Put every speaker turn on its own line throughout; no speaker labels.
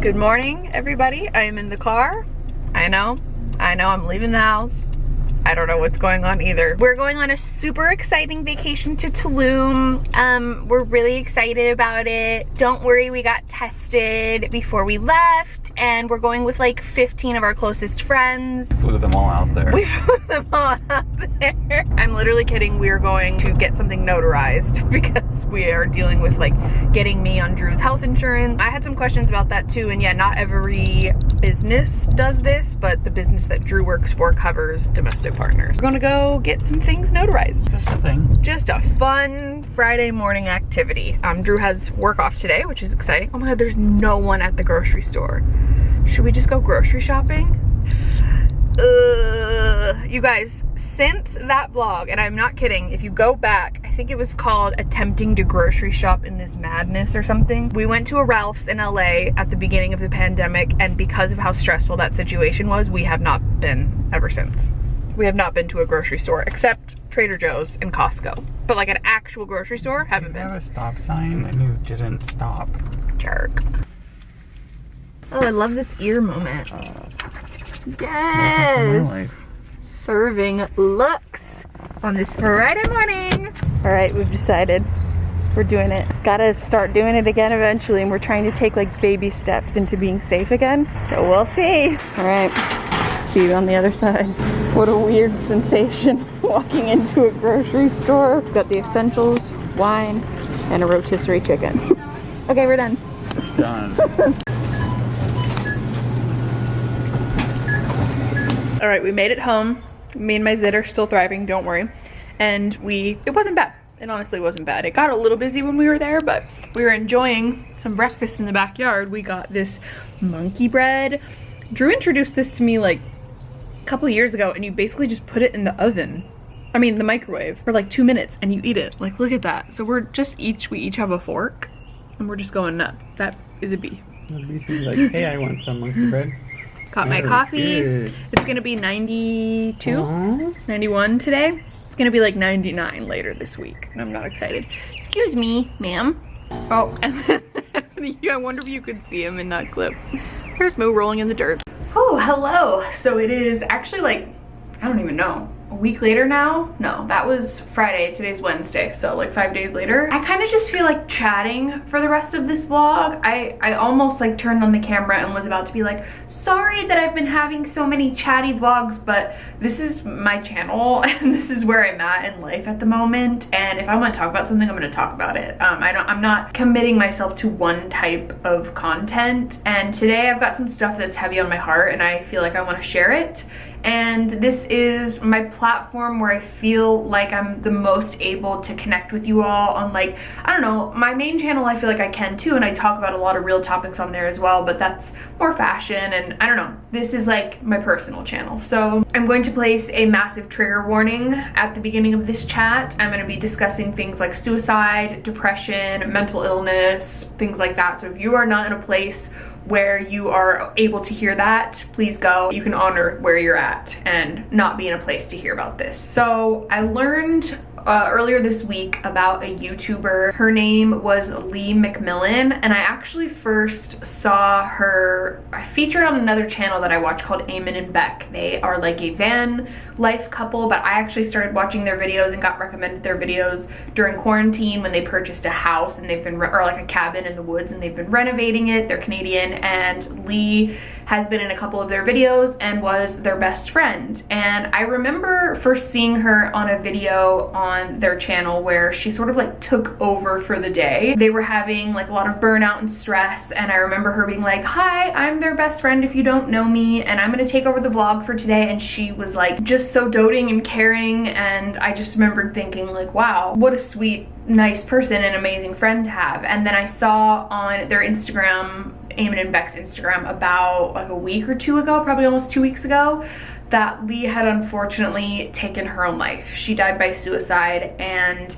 Good morning, everybody. I am in the car. I know, I know I'm leaving the house. I don't know what's going on either. We're going on a super exciting vacation to Tulum. Um, we're really excited about it. Don't worry, we got tested before we left and we're going with like 15 of our closest friends.
Flew them all out there.
We flew them all out there. I'm literally kidding. We are going to get something notarized because we are dealing with like getting me on Drew's health insurance. I had some questions about that too and yeah, not every business does this, but the business that Drew works for covers domestic partners. We're gonna go get some things notarized.
Just a thing.
Just a fun Friday morning activity. Um, Drew has work off today, which is exciting. Oh my God, there's no one at the grocery store. Should we just go grocery shopping? Uh, you guys, since that vlog, and I'm not kidding, if you go back, I think it was called attempting to grocery shop in this madness or something. We went to a Ralph's in LA at the beginning of the pandemic, and because of how stressful that situation was, we have not been ever since we have not been to a grocery store except Trader Joe's and Costco. But like an actual grocery store, haven't been.
Have a stop sign and you didn't stop.
Jerk. Oh, I love this ear moment. Yes! Serving looks on this Friday morning. All right, we've decided we're doing it. Gotta start doing it again eventually and we're trying to take like baby steps into being safe again. So we'll see. All right, see you on the other side. What a weird sensation walking into a grocery store. Got the essentials, wine, and a rotisserie chicken. okay, we're done.
Done.
All right, we made it home. Me and my zit are still thriving, don't worry. And we, it wasn't bad. It honestly wasn't bad. It got a little busy when we were there, but we were enjoying some breakfast in the backyard. We got this monkey bread. Drew introduced this to me like couple years ago and you basically just put it in the oven. I mean the microwave for like two minutes and you eat it. Like look at that. So we're just each, we each have a fork and we're just going nuts. That is a B.
like, hey, I want some monkey bread.
Got my coffee. Good. It's gonna be 92, Aww. 91 today. It's gonna be like 99 later this week and I'm not excited. Excuse me, ma'am. Oh, and then I wonder if you could see him in that clip. Here's Moo rolling in the dirt. Oh, hello. So it is actually like, I don't even know, a week later now? No, that was Friday, today's Wednesday, so like five days later. I kind of just feel like chatting for the rest of this vlog. I, I almost like turned on the camera and was about to be like, sorry that I've been having so many chatty vlogs, but this is my channel and this is where I'm at in life at the moment. And if I want to talk about something, I'm going to talk about it. Um, I don't, I'm not committing myself to one type of content. And today I've got some stuff that's heavy on my heart and I feel like I want to share it and this is my platform where I feel like I'm the most able to connect with you all on like, I don't know, my main channel I feel like I can too and I talk about a lot of real topics on there as well, but that's more fashion and I don't know, this is like my personal channel. So I'm going to place a massive trigger warning at the beginning of this chat. I'm going to be discussing things like suicide, depression, mental illness, things like that. So if you are not in a place where you are able to hear that, please go. You can honor where you're at and not be in a place to hear about this. So I learned uh, earlier this week about a YouTuber. Her name was Lee McMillan and I actually first saw her I featured on another channel that I watch called Eamon and Bec. They are like a van life couple but I actually started watching their videos and got recommended their videos during quarantine when they purchased a house and they've been or like a cabin in the woods and they've been renovating it. They're Canadian and Lee has been in a couple of their videos and was their best friend. And I remember first seeing her on a video on their channel where she sort of like took over for the day. They were having like a lot of burnout and stress and I remember her being like, hi, I'm their best friend if you don't know me and I'm gonna take over the vlog for today. And she was like just so doting and caring and I just remembered thinking like, wow, what a sweet, nice person and amazing friend to have. And then I saw on their Instagram Eamon and Bec's Instagram about like a week or two ago, probably almost two weeks ago, that Lee had unfortunately taken her own life. She died by suicide and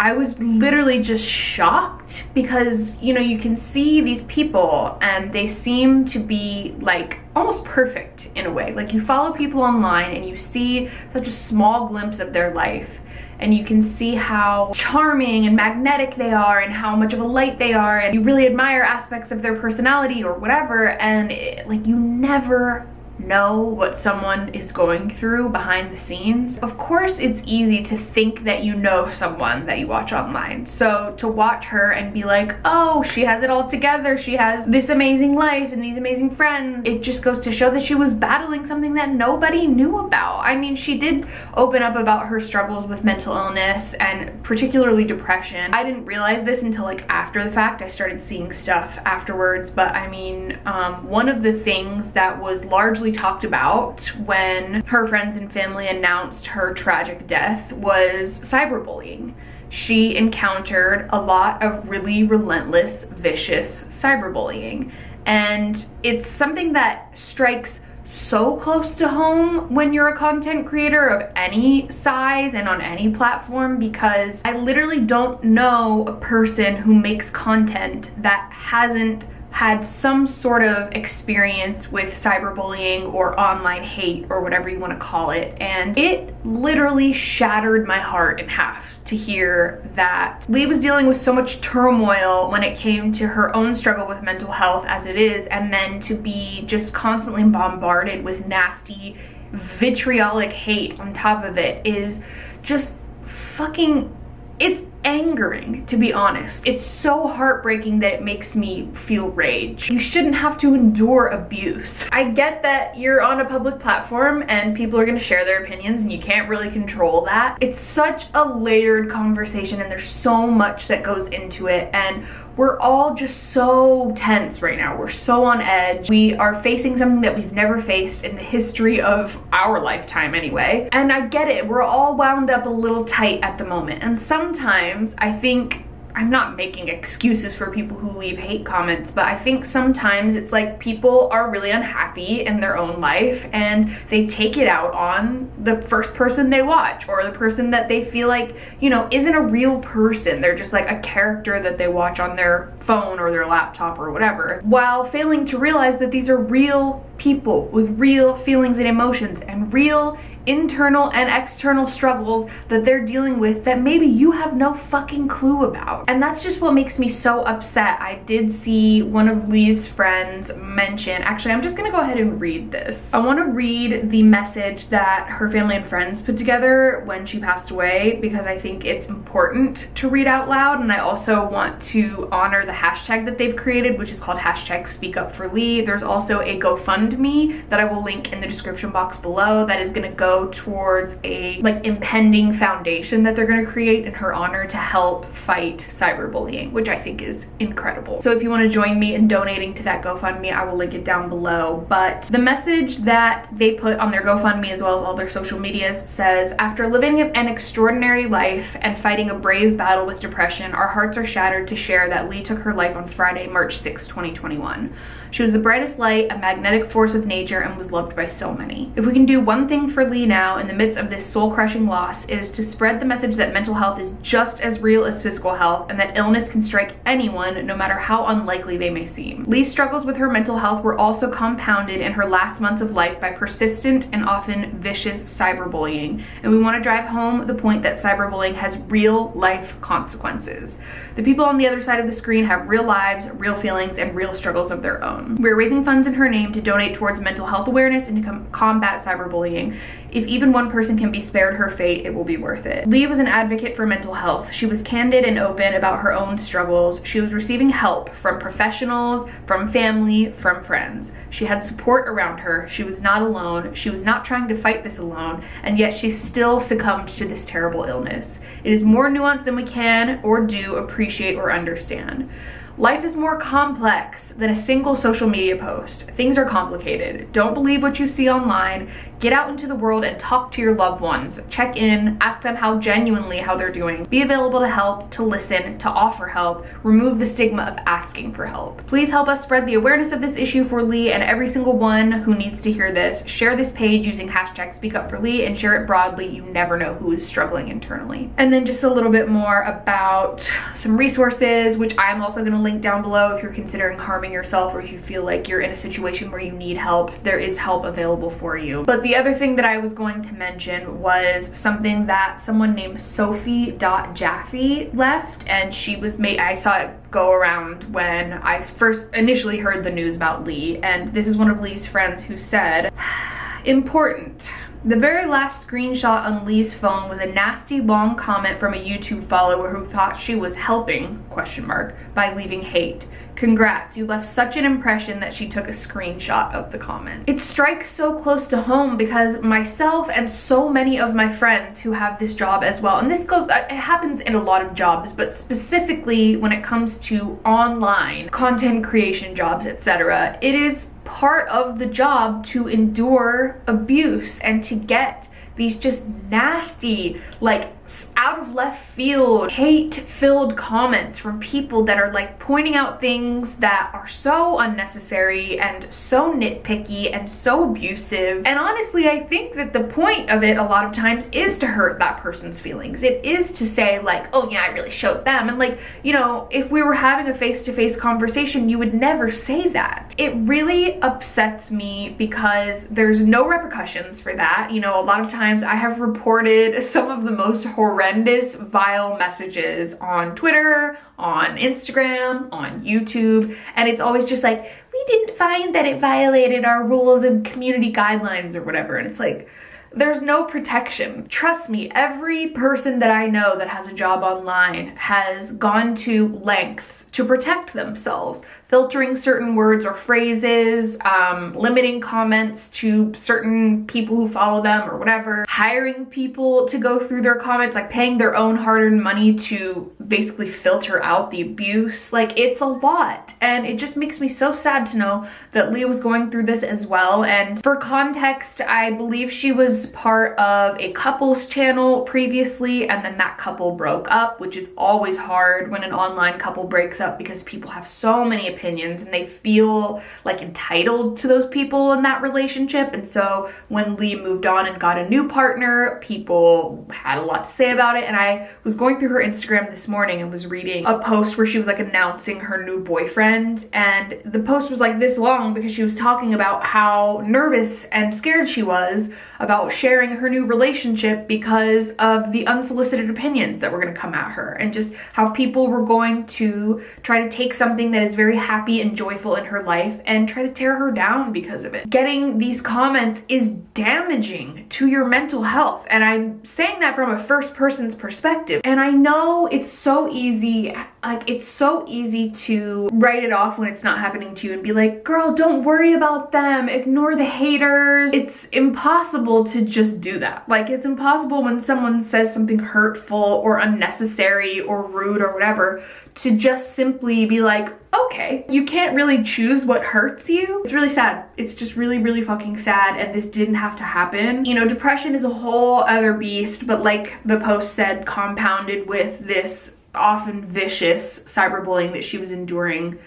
I was literally just shocked because, you know, you can see these people and they seem to be like almost perfect in a way. Like you follow people online and you see such a small glimpse of their life and you can see how charming and magnetic they are and how much of a light they are and you really admire aspects of their personality or whatever and it, like you never know what someone is going through behind the scenes. Of course, it's easy to think that you know someone that you watch online. So to watch her and be like, oh, she has it all together. She has this amazing life and these amazing friends. It just goes to show that she was battling something that nobody knew about. I mean, she did open up about her struggles with mental illness and particularly depression. I didn't realize this until like after the fact. I started seeing stuff afterwards. But I mean, um, one of the things that was largely talked about when her friends and family announced her tragic death was cyberbullying. She encountered a lot of really relentless, vicious cyberbullying. And it's something that strikes so close to home when you're a content creator of any size and on any platform because I literally don't know a person who makes content that hasn't had some sort of experience with cyberbullying or online hate or whatever you want to call it. And it literally shattered my heart in half to hear that Lee was dealing with so much turmoil when it came to her own struggle with mental health as it is, and then to be just constantly bombarded with nasty, vitriolic hate on top of it is just fucking it's angering to be honest it's so heartbreaking that it makes me feel rage you shouldn't have to endure abuse i get that you're on a public platform and people are going to share their opinions and you can't really control that it's such a layered conversation and there's so much that goes into it and we're all just so tense right now. We're so on edge. We are facing something that we've never faced in the history of our lifetime anyway. And I get it. We're all wound up a little tight at the moment. And sometimes I think I'm not making excuses for people who leave hate comments, but I think sometimes it's like people are really unhappy in their own life and they take it out on the first person they watch or the person that they feel like, you know, isn't a real person. They're just like a character that they watch on their phone or their laptop or whatever, while failing to realize that these are real people with real feelings and emotions and real internal and external struggles that they're dealing with that maybe you have no fucking clue about. And that's just what makes me so upset. I did see one of Lee's friends mention, actually I'm just gonna go ahead and read this. I wanna read the message that her family and friends put together when she passed away because I think it's important to read out loud and I also want to honor the hashtag that they've created which is called hashtag speak up for Leigh. There's also a GoFundMe that I will link in the description box below that is gonna go towards a like impending foundation that they're going to create in her honor to help fight cyberbullying, which I think is incredible. So if you want to join me in donating to that GoFundMe, I will link it down below. But the message that they put on their GoFundMe as well as all their social medias says, after living an extraordinary life and fighting a brave battle with depression, our hearts are shattered to share that Lee took her life on Friday, March 6, 2021. She was the brightest light, a magnetic force of nature, and was loved by so many. If we can do one thing for Lee now in the midst of this soul-crushing loss, it is to spread the message that mental health is just as real as physical health and that illness can strike anyone no matter how unlikely they may seem. Lee's struggles with her mental health were also compounded in her last months of life by persistent and often vicious cyberbullying, and we want to drive home the point that cyberbullying has real life consequences. The people on the other side of the screen have real lives, real feelings, and real struggles of their own. Um, we're raising funds in her name to donate towards mental health awareness and to com combat cyberbullying. If even one person can be spared her fate, it will be worth it. Leigh was an advocate for mental health. She was candid and open about her own struggles. She was receiving help from professionals, from family, from friends. She had support around her. She was not alone. She was not trying to fight this alone, and yet she still succumbed to this terrible illness. It is more nuanced than we can or do appreciate or understand. Life is more complex than a single social media post. Things are complicated. Don't believe what you see online. Get out into the world and talk to your loved ones. Check in, ask them how genuinely how they're doing. Be available to help, to listen, to offer help. Remove the stigma of asking for help. Please help us spread the awareness of this issue for Lee and every single one who needs to hear this. Share this page using hashtag speak up for Lee and share it broadly. You never know who is struggling internally. And then just a little bit more about some resources, which I'm also gonna link down below if you're considering harming yourself or if you feel like you're in a situation where you need help. There is help available for you. But the other thing that I was going to mention was something that someone named Sophie.Jaffe left and she was made, I saw it go around when I first initially heard the news about Lee and this is one of Lee's friends who said, important. The very last screenshot on Lee's phone was a nasty long comment from a YouTube follower who thought she was helping, question mark, by leaving hate. Congrats, you left such an impression that she took a screenshot of the comment. It strikes so close to home because myself and so many of my friends who have this job as well, and this goes, uh, it happens in a lot of jobs, but specifically when it comes to online content creation jobs, etc., it is part of the job to endure abuse and to get these just nasty, like out of left field, hate filled comments from people that are like pointing out things that are so unnecessary and so nitpicky and so abusive. And honestly, I think that the point of it a lot of times is to hurt that person's feelings. It is to say like, oh yeah, I really showed them. And like, you know, if we were having a face-to-face -face conversation, you would never say that. It really upsets me because there's no repercussions for that. You know, a lot of times I have reported some of the most horrendous, vile messages on Twitter, on Instagram, on YouTube, and it's always just like, we didn't find that it violated our rules and community guidelines or whatever. And it's like, there's no protection. Trust me, every person that I know that has a job online has gone to lengths to protect themselves filtering certain words or phrases, um, limiting comments to certain people who follow them or whatever, hiring people to go through their comments, like paying their own hard-earned money to basically filter out the abuse. Like it's a lot and it just makes me so sad to know that Leah was going through this as well. And for context, I believe she was part of a couples channel previously and then that couple broke up, which is always hard when an online couple breaks up because people have so many opinions opinions and they feel like entitled to those people in that relationship. And so when Lee moved on and got a new partner, people had a lot to say about it. And I was going through her Instagram this morning and was reading a post where she was like announcing her new boyfriend. And the post was like this long because she was talking about how nervous and scared she was about sharing her new relationship because of the unsolicited opinions that were going to come at her and just how people were going to try to take something that is very happy and joyful in her life and try to tear her down because of it. Getting these comments is damaging to your mental health and I'm saying that from a first person's perspective. And I know it's so easy like it's so easy to write it off when it's not happening to you and be like girl don't worry about them. Ignore the haters. It's impossible to just do that. Like it's impossible when someone says something hurtful or unnecessary or rude or whatever to just simply be like okay you can't really choose what hurts you it's really sad it's just really really fucking sad and this didn't have to happen you know depression is a whole other beast but like the post said compounded with this often vicious cyberbullying that she was enduring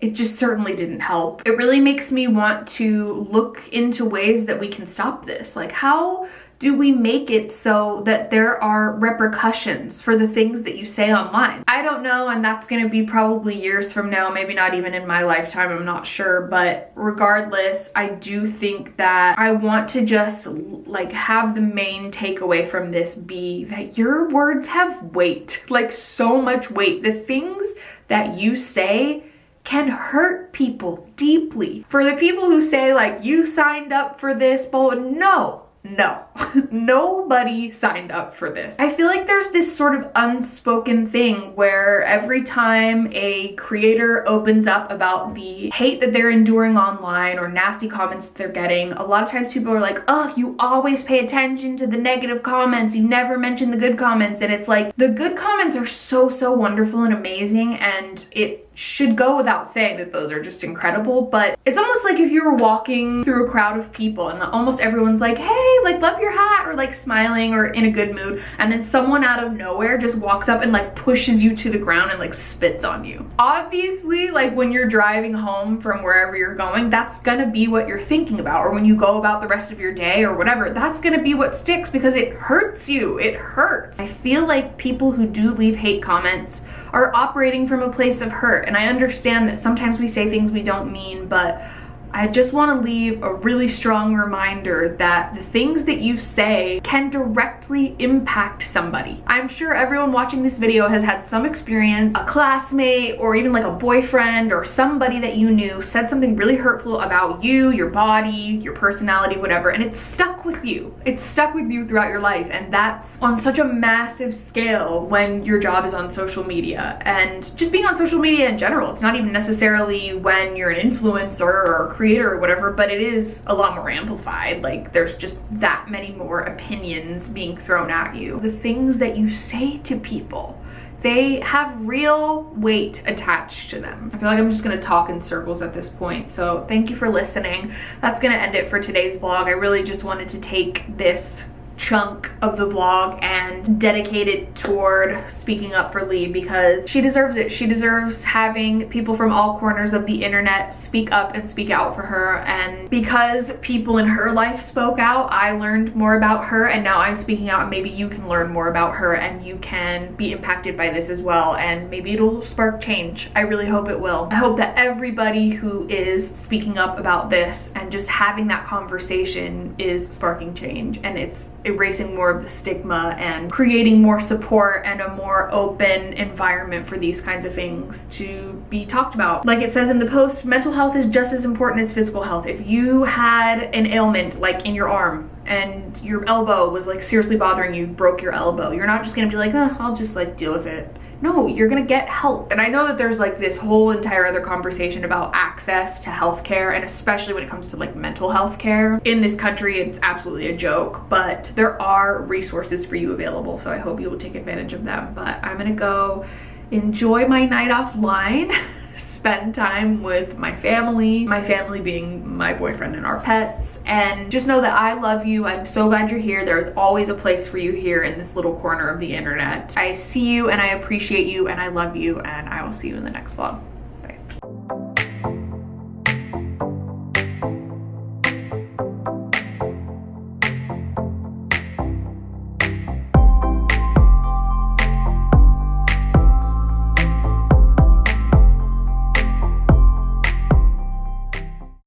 it just certainly didn't help. It really makes me want to look into ways that we can stop this. Like how do we make it so that there are repercussions for the things that you say online? I don't know, and that's gonna be probably years from now, maybe not even in my lifetime, I'm not sure, but regardless, I do think that I want to just like have the main takeaway from this be that your words have weight, like so much weight. The things that you say can hurt people deeply. For the people who say like, you signed up for this, but no, no. Nobody signed up for this. I feel like there's this sort of unspoken thing where every time a creator opens up about the hate that they're enduring online or nasty comments that they're getting, a lot of times people are like, oh, you always pay attention to the negative comments. You never mention the good comments. And it's like, the good comments are so, so wonderful and amazing. And it should go without saying that those are just incredible, but it's almost like if you were walking through a crowd of people and almost everyone's like, hey, like love your hat or like smiling or in a good mood. And then someone out of nowhere just walks up and like pushes you to the ground and like spits on you. Obviously, like when you're driving home from wherever you're going, that's gonna be what you're thinking about. Or when you go about the rest of your day or whatever, that's gonna be what sticks because it hurts you. It hurts. I feel like people who do leave hate comments are operating from a place of hurt. And I understand that sometimes we say things we don't mean, but I just want to leave a really strong reminder that the things that you say can directly impact somebody. I'm sure everyone watching this video has had some experience, a classmate or even like a boyfriend or somebody that you knew said something really hurtful about you, your body, your personality, whatever, and it's stuck with you. It's stuck with you throughout your life and that's on such a massive scale when your job is on social media and just being on social media in general. It's not even necessarily when you're an influencer or creator or whatever, but it is a lot more amplified. Like there's just that many more opinions being thrown at you. The things that you say to people, they have real weight attached to them. I feel like I'm just gonna talk in circles at this point. So thank you for listening. That's gonna end it for today's vlog. I really just wanted to take this chunk of the vlog and dedicate it toward speaking up for Lee because she deserves it. She deserves having people from all corners of the internet speak up and speak out for her and because people in her life spoke out, I learned more about her and now I'm speaking out and maybe you can learn more about her and you can be impacted by this as well and maybe it'll spark change. I really hope it will. I hope that everybody who is speaking up about this and just having that conversation is sparking change and it's erasing more of the stigma and creating more support and a more open environment for these kinds of things to be talked about. Like it says in the post, mental health is just as important as physical health. If you had an ailment like in your arm and your elbow was like seriously bothering you, broke your elbow, you're not just gonna be like, oh, I'll just like deal with it no, you're gonna get help. And I know that there's like this whole entire other conversation about access to healthcare and especially when it comes to like mental health care. In this country, it's absolutely a joke, but there are resources for you available. So I hope you will take advantage of them. But I'm gonna go enjoy my night offline. spend time with my family, my family being my boyfriend and our pets, and just know that I love you. I'm so glad you're here. There's always a place for you here in this little corner of the internet. I see you and I appreciate you and I love you and I will see you in the next vlog.